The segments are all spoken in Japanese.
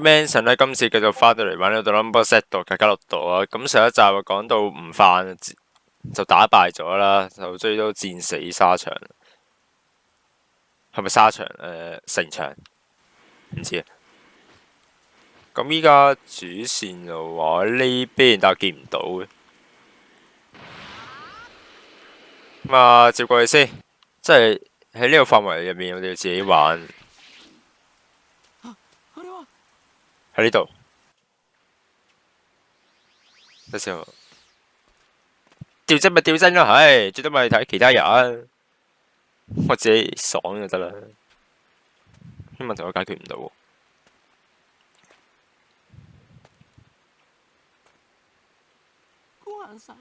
Manson 咧，今次繼續翻到嚟玩呢個 Number Set 度卡卡洛度啊！咁上一集啊講到唔犯就打敗咗啦，就追到戰死沙場，係咪沙場？誒、呃，城牆唔知啊。咁依家主線嘅話呢邊但係見唔到嘅，咁啊接過去先，即係喺呢個範圍入面，我哋要自己玩。喺呢度，到時候掉針咪掉針咯，唉，最多咪睇其他人，我自己爽就得啦。啲問題我解決唔到。ご飯さん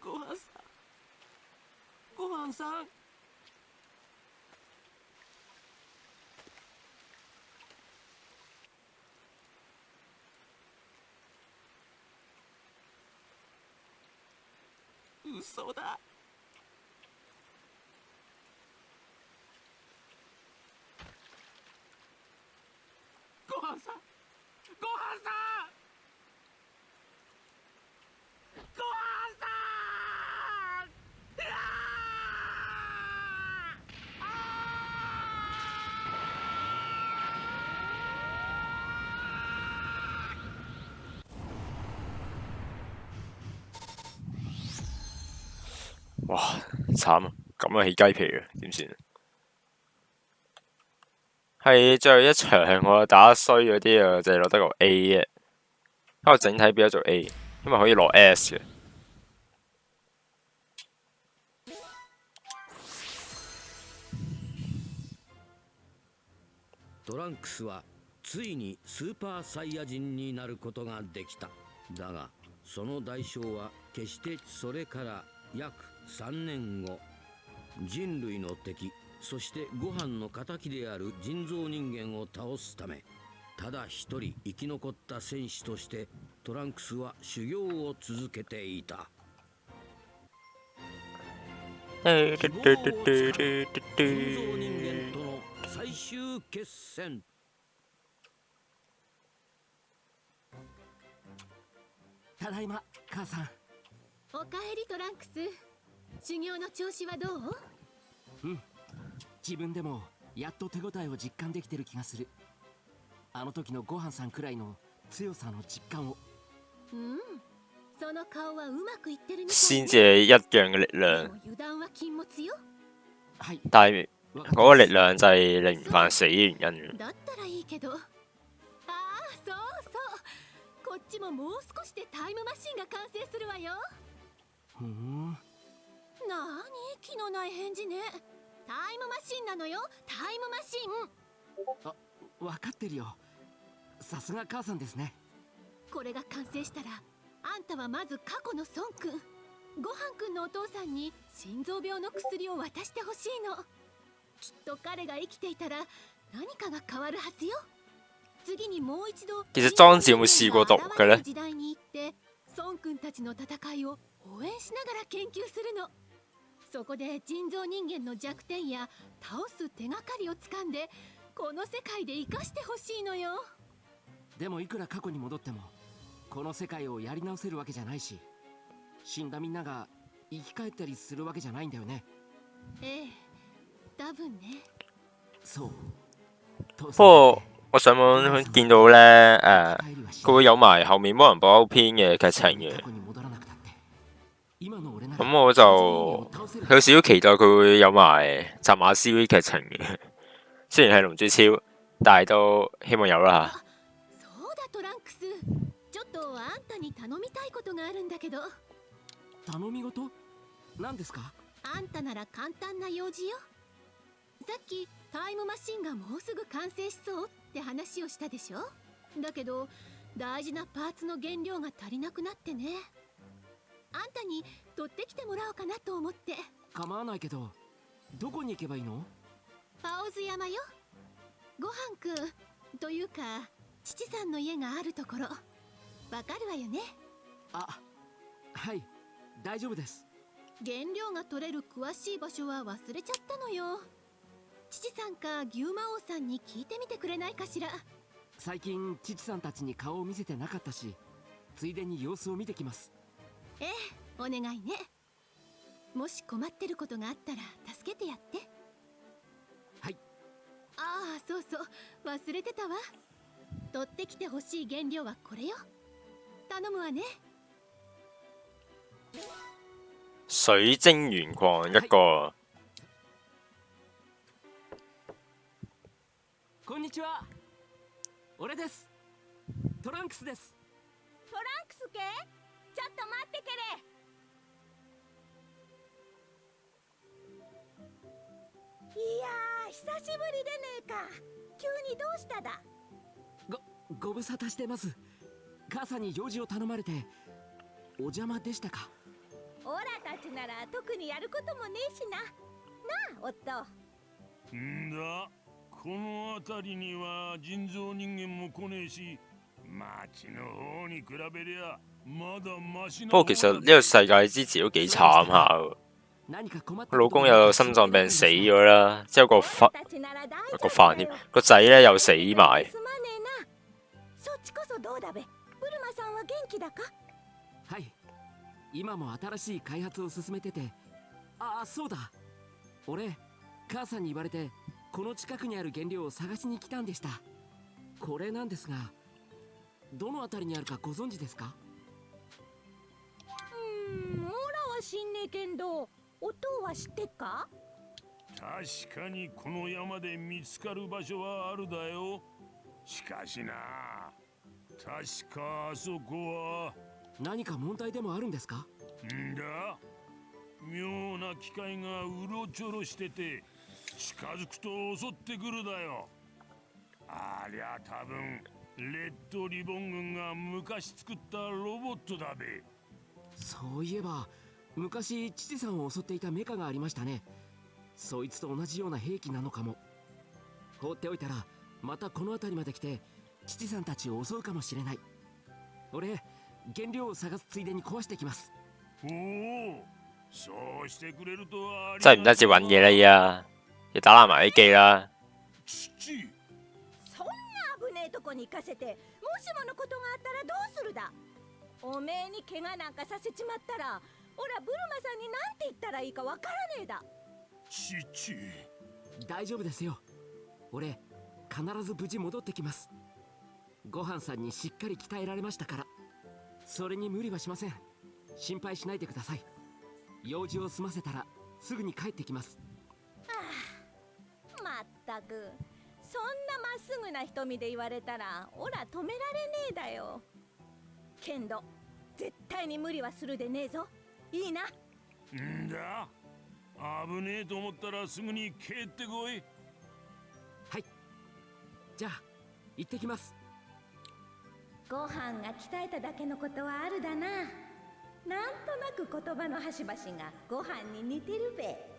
ご飯さんご飯さん 嘘だ。ご飯さん。ご飯さん。哇，慘啊！咁啊起雞皮啊，點算？係最後一場我打衰嗰啲啊，就係攞得個 A 嘅，不過整體變咗做 A，因為可以攞 S 嘅。トランクスはついにスーパーサイヤ人になることができただがその代償は決してそれから 約3年後人類の敵そしてご飯の敵である人造人間を倒すためただ一人生き残った戦士としてトランクスは修行を続けていた。希望をつかむ人造人間との最終決戦ただいま母さんおかえりトランクス。修行の調子はどう？自分でもやっと手応えを実感できてる気がする。あの時のご飯さんくらいの強さの実感を。うん。その顔はうまくいってるみたい。ね先至係一樣嘅力で量も，油断は禁物よ。はい。但係わか嗰個力量就係令唔犯死嘅原因。だったらいいけど。ああそうそう。こっちももう少しでタイムマシンが完成するわよふーん。なーに？気のない返事ね。タイムマシンなのよ。タイムマシン。わかってるよ。さすが母さんですね。これが完成したらあんたはまず過去の孫くん。ごはんくんのお父さんに心臓病の薬を渡してほしいの。きっと彼が生きていたら何かが変わるはずよ。次にもう一度其實莊子有冇試過毒嘅呢時代に行って孫くんたちの戦いを応援しながら研究するの。そこで人造人間の弱点や倒す手がかりをつかんでこの世界で生かしてほしいのよ。でもいくら過去に戻ってもこの世界をやり直せるわけじゃないし死んだみんなが生き返ったりするわけじゃないんだよね。ええ多分ね。そう。父不我上網見到咧，誒、佢會有埋後面魔人布歐篇嘅劇情嘅咁我就有少少期待佢會有埋扎馬斯劇情嘅。雖然係龍珠超，但係都希望有啦。嚇。そうだトランクス。ちょっとあんたに頼みたいことがあるんだけど。頼み事？何ですか？あんたなら簡単な用事よ。さっきタイムマシンがもうすぐ完成しそうって話をしたでしょ？だけど大事なパーツの原料が足りなくなってねあんたに取ってきてもらおうかなと思って。構わないけどどこに行けばいいの？パオズ山よ。ごはんくんというか父さんの家があるところ。わかるわよね？あはい大丈夫です。原料が取れる詳しい場所は忘れちゃったのよ。父さんか牛魔王さんに聞いてみてくれないかしら。最近父さんたちに顔を見せてなかったしついでに様子を見てきますお願いね。もし困ってることがあったら助けてやって。はい。ああそうそう。忘れてたわ。取ってきてほしい原料はこれよ。頼むわね。水晶原礦一個，こんにちは。俺です。トランクスです。トランクス系？ちょっと待ってけれ。いやー久しぶりでねえか。急にどうしただ？ご無沙汰してます。母さんに用事を頼まれてお邪魔でしたか？オラたちなら特にやることもねえしな。なあ夫。んだ。この辺りには人造人間も来ねえし町の方に比べりゃまだマシな不過其實呢個世界之前都幾慘下。喎。何か困っ佢た老公又心臟病死咗啦，之後個オ飯ラたちなら大丈夫個飯添だよ，個仔咧又死埋。すまねえなそっちこそどうだべブルマさんは元気だか？はい。今も新しい開発を進めてて。ああそうだ。俺母さんに言われてこの近くにある原料を探しに来たんでした。これなんですがどの辺りにあるかご存知ですか？うーんオラは知んねえけんどお父は知ってっか？確かにこの山で見つかる場所はあるだよ。しかしな確かあそこは。何か問題でもあるんですか？んだ。妙な機械がうろちょろしてて近づくと襲ってくるだよ。ありゃ多分レッドリボン軍が昔作ったロボットだべ。そういえば昔父さんを襲っていたメカがありましたね。そいつと同じような兵器なのかも。放っておいたらまたこの辺りまで来て父さんたちを襲うかもしれない。俺原料を探すついでに壊してきます。おおそうしてくれるとはあり真係唔得止揾嘢啦要打爛埋啲機啦。えとこに行かせてもしものことがあったらどうするだ？おめえに怪我なんかさせちまったらオラブルマさんになんて言ったらいいかわからねえだ。父。大丈夫ですよ。俺必ず無事戻ってきます。ご飯さんにしっかり鍛えられましたから。それに無理はしません。心配しないでください。用事を済ませたらすぐに帰ってきます。まったく。そんっすぐな瞳で言われたらオラ止められねえだよけんど絶対に無理はするでねえぞいいな。んだ。危ねえと思ったらすぐに帰ってこい。じゃあ行ってきます。ご飯が鍛えただけのことはあるだな。なんとなく言葉の端々がご飯に似てるべ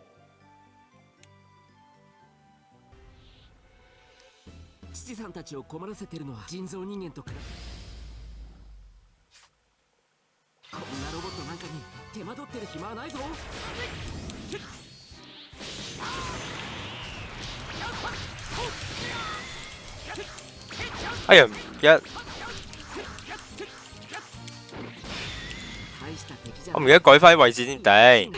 父さんたちを困らせてるのは人造人間と比べこんなロボットなんかに手間取ってる暇はないぞ。哎呀，唔一大した敵じゃ我唔記得改翻啲位置先頂。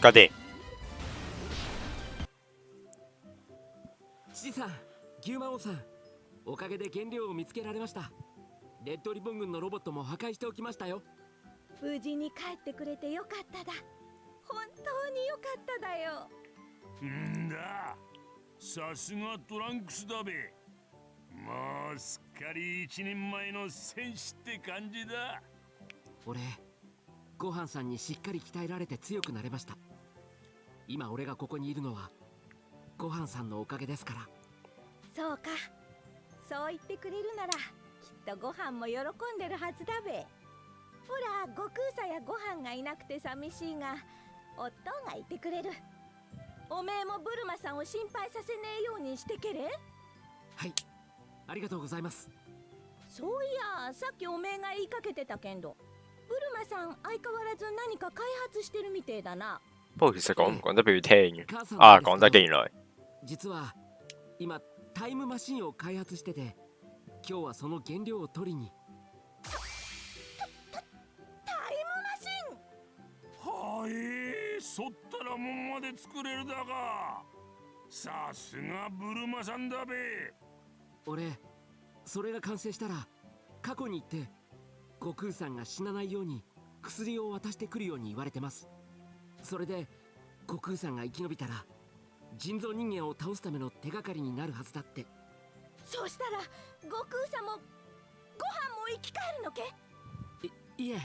搞掂。父さん牛魔王さんおかげで原料を見つけられました。レッドリボン軍のロボットも破壊しておきましたよ。無事に帰ってくれてよかっただ。本当によかっただよ。んだ。さすがトランクスだべ。もうすっかり一人前の戦士って感じだ。俺ご飯さんにしっかり鍛えられて強くなれました今俺がここにいるのはご飯さんのおかげですから。そうか。そう言ってくれるならきっとご飯も喜んでるはずだべ。ほら悟空さやご飯がいなくて寂しいが夫がいてくれる。おめえもブルマさんを心配させねえようにしてけれ？はい。ありがとうございます。そういやさっきおめえが言いかけてたけんどブルマさん相変わらず何か開発してるみてえだな不過其實講唔講得俾佢聽嘅？啊，講得嘅原來。実は今タイムマシンを開発してて今日はその原料を取りに。タイはいそったらもんまで作れるだが。さすがブルマさんだべ。俺それが完成したら過去に行って悟空さんが死なないように薬を渡してくるように言われてますそれで悟空さんが生き延びたら人造人間を倒すための手がかりになるはずだって。そうしたら悟空さんもご飯も生き返るのけ？いいえ。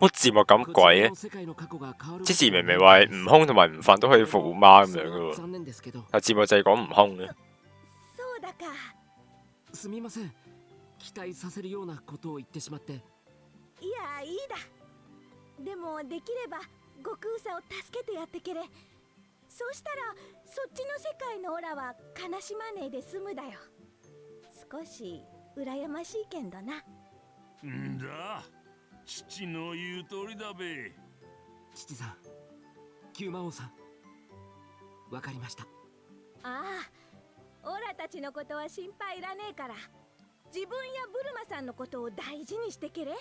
乜字幕咁鬼嘅？世界の過去が変わる之前明明話悟空同埋悟飯都可以復活媽咁樣嘅喎，残念ですけど。但字幕就係講悟空嘅。そうだか。すみません。期待させるようなことを言ってしまって。いやいいだ。でもできれば悟空さんを助けてやってけれ。そうしたらそっちの世界のオラは悲しまねえで済むだよ。少し羨ましいけんどな。んだ。父の言う通りだべ。父さん九魔王さん。わかりました。ああオラたちのことは心配いらねえから。自分やブルマさんのことを大事にしてけれ。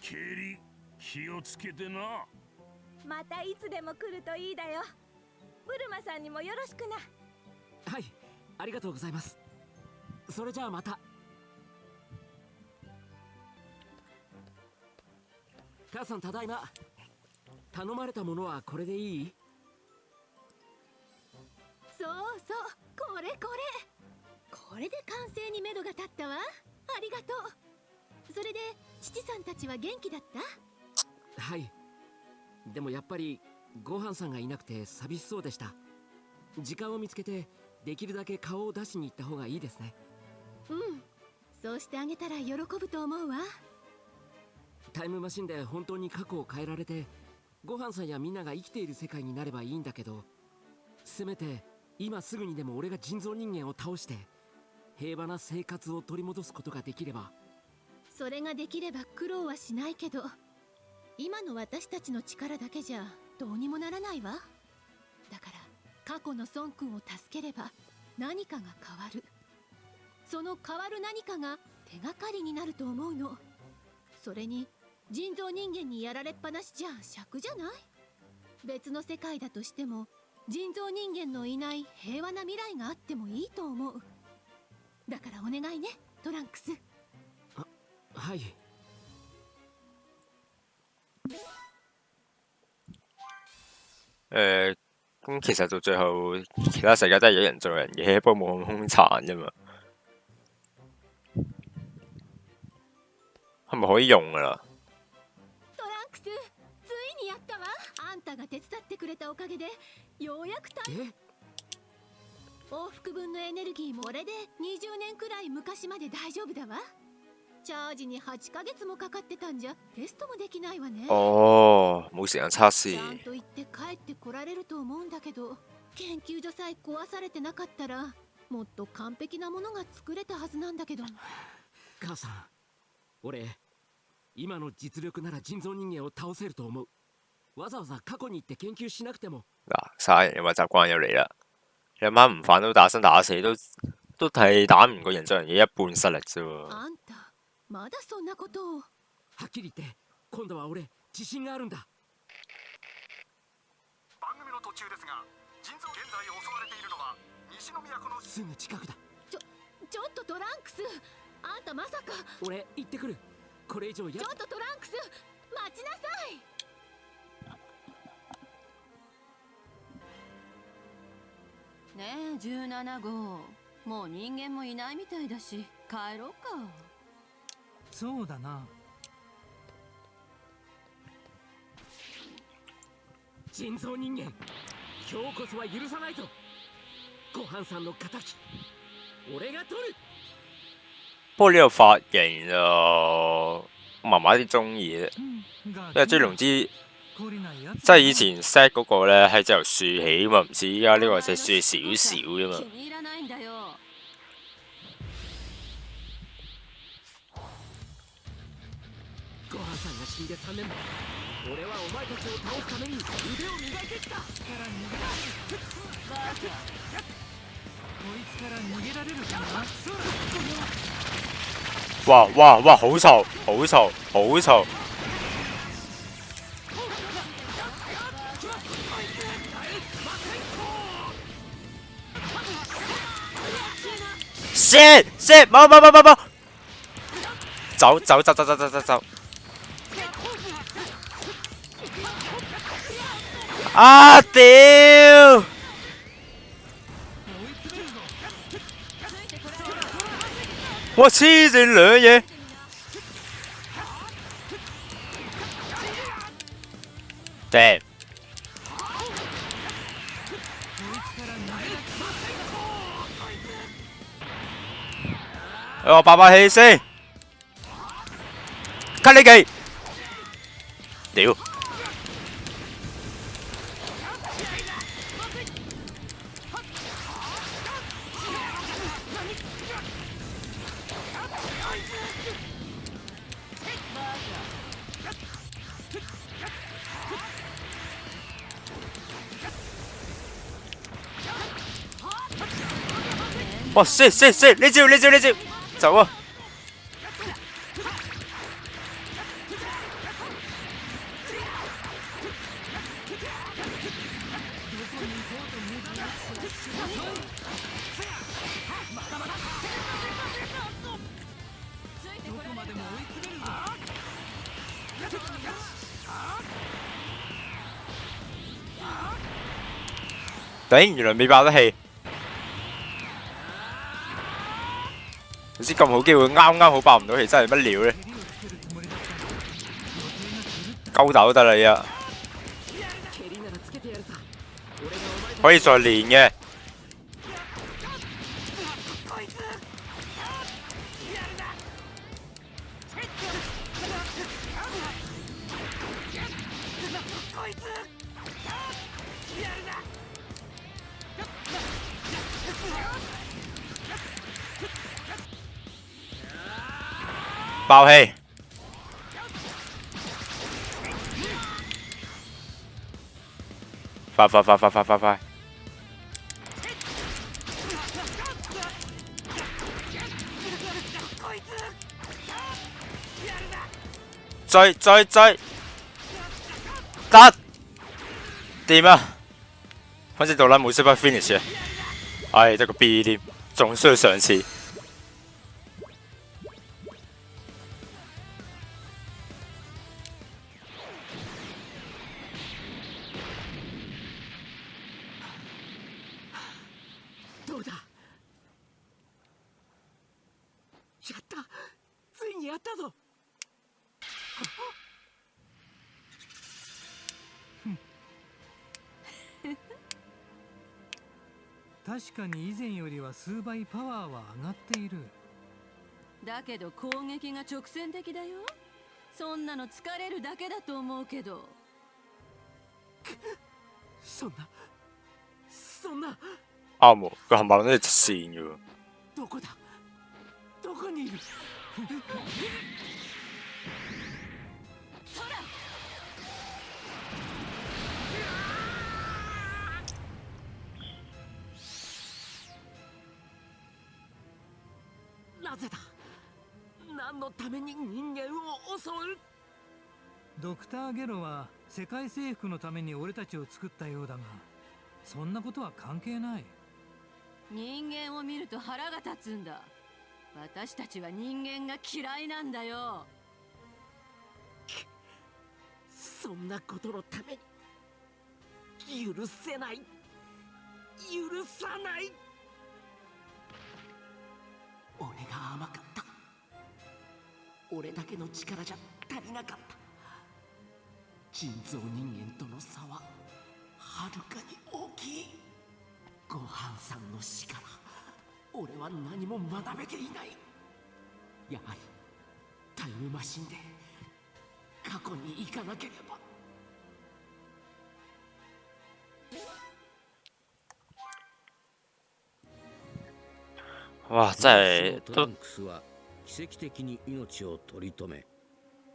ケリ気をつけてなまたいつでも来るといいだよ。ブルマさんにもよろしくな。はいありがとうございます。それじゃあまた。母さんただいま。頼まれたものはこれでいい？そうそうこれこれ。これで完成に目処が立ったわ。ありがとう。それで父さんたちは元気だった？はいでもやっぱりご飯さんがいなくて寂しそうでした。時間を見つけてできるだけ顔を出しに行った方がいいですね。うん。そうしてあげたら喜ぶと思うわ。タイムマシンで本当に過去を変えられてご飯さんやみんなが生きている世界になればいいんだけどせめて今すぐにでも俺が人造人間を倒して平和な生活を取り戻すことができれば。それができれば苦労はしないけど今の私たちの力だけじゃどうにもならないわ。だから過去の孫君を助ければ何かが変わる。その変わる何かが手がかりになると思うの。それに人造人間にやられっぱなしじゃ尺じゃない？別の世界だとしても人造人間のいない平和な未来があってもいいと思う。だからお願いねトランクス。はい。誒，咁其實到最後，其他世界都係有人做人嘅，不過冇咁兇殘啫嘛。係咪可以用噶啦？トランクスついにやったわあんたが手伝ってくれたおかげでようやくたえ？往復分のエネルギーもこれで20年くらい昔まで大丈夫だわチャージに8ヶ月もかかってたんじゃテストもできないわね哦，冇時間測試。ちゃんと言って帰ってこられると思うんだけど研究所さえ壊されてなかったらもっと完璧なものが作れたはずなんだけど母さん俺今の実力なら人造人間を倒せると思うわざわざ過去に行って研究しなくても嗱，殺人嘅話習慣又嚟啦。你阿媽唔犯都打生打死都都係打唔過人造人嘅一半實力啫喎。まだそんなことを。はっきり言って今度は俺自信があるんだ。番組の途中ですが人造現在襲われているのは西の都のすぐ近くだちょっとトランクス。あんたまさか。俺行ってくる。これ以上やちょっとトランクス待ちなさい。ねえ17号。もう人間もいないみたいだし帰ろうかそうだな。人造人間今日こそは許さないぞ。ご飯さんの敵俺が取る。不過呢個髮型就麻麻啲中意啫，因因為追龍之即係以前 set 嗰個咧係由豎起嘛，唔似依家呢個就係豎少少啫嘛。死んで3年俺はお前たちを倒すために腕を磨いてきたから逃げられるバカこいつから逃げられるかな哇哇哇！好嘈，好嘈，好嘈！shit shit！冇冇冇冇冇！走走走走走走走走！ 啊屌！我黐線兩嘢。Damn！我爆爆氣先，cut 你技，屌！哇！射射射！你招你招你招，走啊！頂，原來未爆得氣。唔知咁好機會，啱啱好爆唔到氣，真係乜料咧？鳩豆得啦，依家可以再練嘅。爆氣！快快快快快快快！追追追！得掂啊！反正杜拉冇识把 finish 啊！唉，得個 B 添，仲需要上次。数倍パワーは上がっている。だけど攻撃が直線的だよ。そんなの疲れるだけだと思うけど。そんなそんな。啱喎，個冚唪唥都係直線嘅喎。どこだ？どこにいる？のために人間を襲う。ドクター・ゲロは世界征服のために俺たちを作ったようだがそんなことは関係ない。人間を見ると腹が立つんだ。私たちは人間が嫌いなんだよ。そんなことのために許せない。許さない。俺が甘かった俺だけの力じゃ足りなかった。人造人間との差ははるかに大きい。ごはんさんの死から俺は何も学べていない。やはりタイムマシンで過去に行かなければ。哇！真係都トランクスは奇跡的に命を取り留め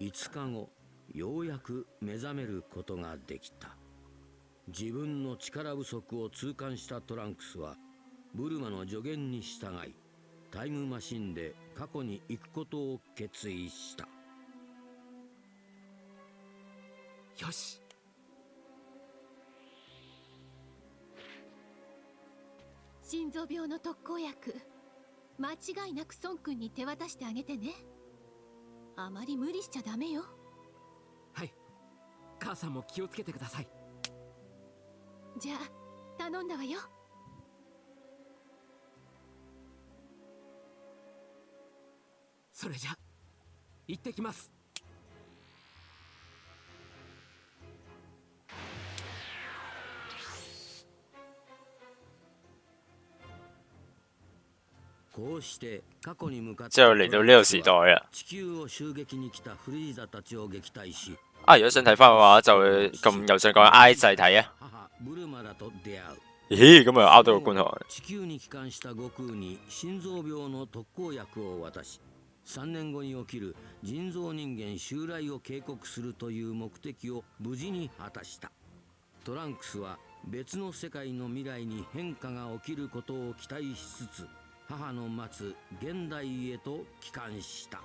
5日後ようやく目覚めることができた。自分の力不足を痛感したトランクスはブルマの助言に従いタイムマシンで過去に行くことを決意した。よし。心臓病の特効薬。間違いなく孫君に手渡してあげてね。あまり無理しちゃダメよ。はい。母さんも気をつけてください。じゃあ頼んだわよ。それじゃ。行ってきますこうして過去に向かって之後嚟到呢個時代啊。地球を襲擊に来たフリーザたちを撃退し啊，如果想睇翻嘅話，就咁右上角 I 掣睇啊。母ブルマラと出会う咦，咁啊拗到個觀塘。地球に帰還した悟空に心臓病の特効薬を渡し3年後に起きる人造人間襲来を警告するという目的を無事に果たしたトランクスは別の世界の未来に変化が起きることを期待しつつ母の待つ現代へと帰還した。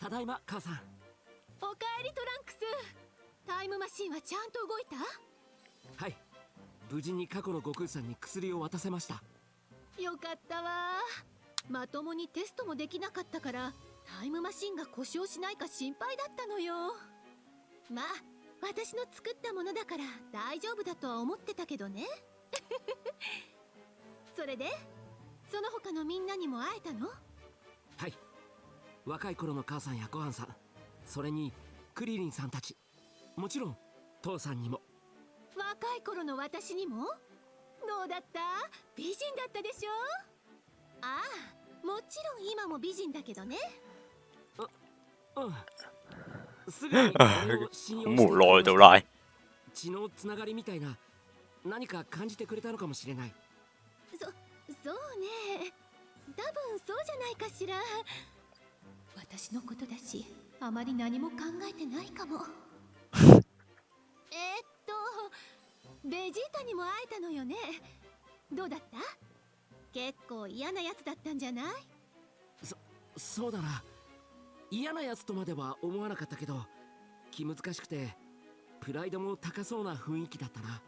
ただいま母さん。おかえりトランクス。タイムマシンはちゃんと動いた？はい。無事に過去の悟空さんに薬を渡せましたよかったわ。まともにテストもできなかったからタイムマシンが故障しないか心配だったのよ。まあ私の作ったものだから大丈夫だとは思ってたけどね。それでその他のみんなにも会えたの？はい。若い頃の母さんやごはんさんそれにクリリンさんたちもちろん父さんにも。若い頃の私にも？どうだった？美人だったでしょ？ああもちろん今も美人だけどね。うん。すぐに俺を信用して無奈到拉。血のつながりみたいな何か感じてくれたのかもしれない。そそうね。多分そうじゃないかしら。私のことだしあまり何も考えてないかも。えーっとベジータにも会えたのよね。どうだった？結構嫌なやつだったんじゃない？そうだな。嫌なやつとまでは思わなかったけど気難しくてプライドも高そうな雰囲気だったな。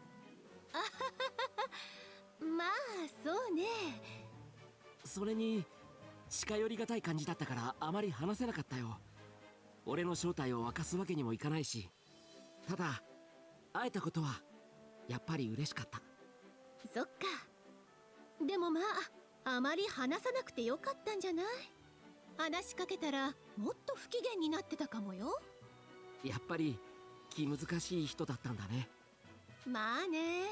まあそうね。それに近寄りがたい感じだったからあまり話せなかったよ。俺の正体を明かすわけにもいかないし。ただ会えたことはやっぱり嬉しかった。そっか。でもまああまり話さなくてよかったんじゃない？話しかけたらもっと不機嫌になってたかもよ。やっぱり気難しい人だったんだね。まあね。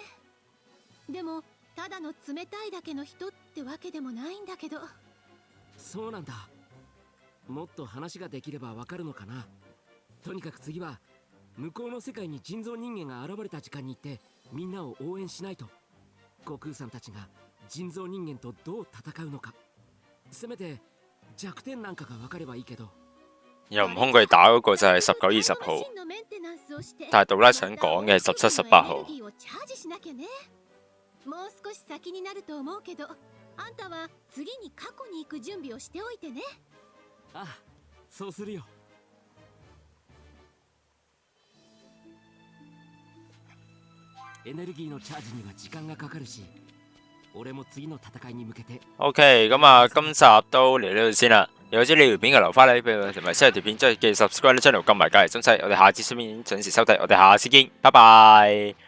でもただの冷たいだけの人ってわけでもないんだけど。そうなんだ。もっと話ができればわかるのかな。とにかく次は向こうの世界に人造人間が現れた時間に行ってみんなを応援しないと。悟空さんたちが人造人間とどう戦うのか。せめて弱点なんかがわかればいいけど。又唔空佢打嗰個就係十九二十號，但係杜拉想講嘅係十七十八號もう少し先になると思うけどあんたは次に過去に行く準備をしておいてね。ああそうするよエネルギーのチャージには時間がかかるし俺も次の戦いに向けて OK，咁啊，今集都嚟呢度先啦。有知呢條片嘅留翻嚟俾我，同埋 share 條片，即係記得 subscribe 呢 channel，撳埋隔離鐘細。我哋下次視片準時收睇，我哋下次見，拜拜。